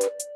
you